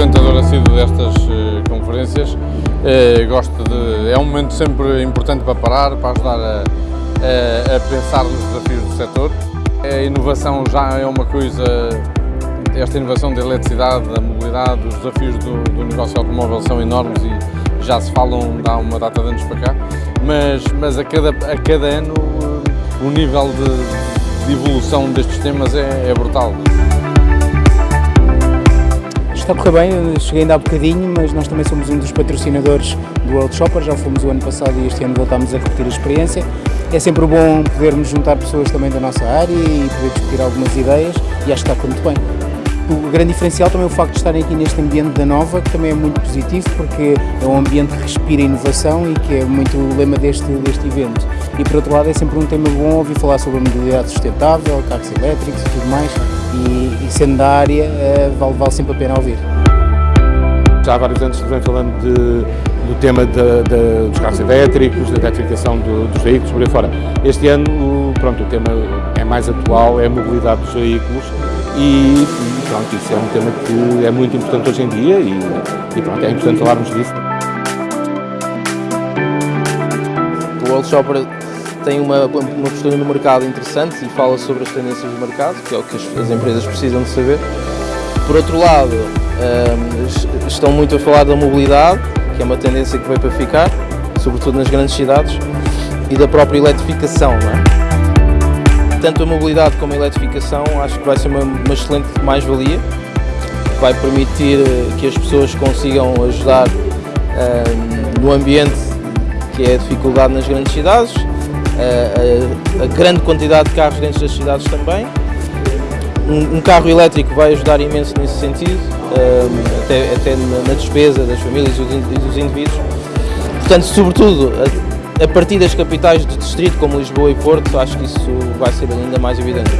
frequentador assíduo destas eh, conferências. Eh, gosto de, é um momento sempre importante para parar, para ajudar a, a, a pensar nos desafios do setor. A inovação já é uma coisa, esta inovação da eletricidade, da mobilidade, os desafios do, do negócio automóvel são enormes e já se falam há uma data de anos para cá, mas, mas a, cada, a cada ano eh, o nível de, de evolução destes temas é, é brutal. Está a correr bem, cheguei ainda há bocadinho, mas nós também somos um dos patrocinadores do World Shopper, já fomos o ano passado e este ano voltámos a repetir a experiência. É sempre bom podermos juntar pessoas também da nossa área e poder discutir algumas ideias e acho que está muito bem. O grande diferencial também é o facto de estarem aqui neste ambiente da Nova, que também é muito positivo, porque é um ambiente que respira inovação e que é muito o lema deste, deste evento. E por outro lado é sempre um tema bom ouvir falar sobre a mobilidade sustentável, carros elétricos e tudo mais, e, e sendo da área eh, vale, vale sempre a pena ouvir. Já há vários anos se vem falando de, do tema de, de, dos carros elétricos, da eletrificação do, dos veículos, por aí fora. Este ano, pronto, o tema é mais atual, é a mobilidade dos veículos e pronto, isso é um tema que é muito importante hoje em dia e, e pronto, é importante falarmos disso. World Shopper tem uma, uma postura no mercado interessante e fala sobre as tendências do mercado, que é o que as, as empresas precisam de saber. Por outro lado, um, estão muito a falar da mobilidade, que é uma tendência que veio para ficar, sobretudo nas grandes cidades, e da própria eletrificação. É? tanto a mobilidade como a eletrificação acho que vai ser uma, uma excelente mais-valia, vai permitir eh, que as pessoas consigam ajudar uh, no ambiente que é a dificuldade nas grandes cidades, uh, a, a, grande quantidade de carros dentro das cidades também. Um, um carro elétrico vai ajudar imenso nesse sentido, até, até na despesa das famílias e dos indivíduos. Portanto, sobretudo, a partir das capitais de distrito como Lisboa e Porto, acho que isso vai ser ainda mais evidente.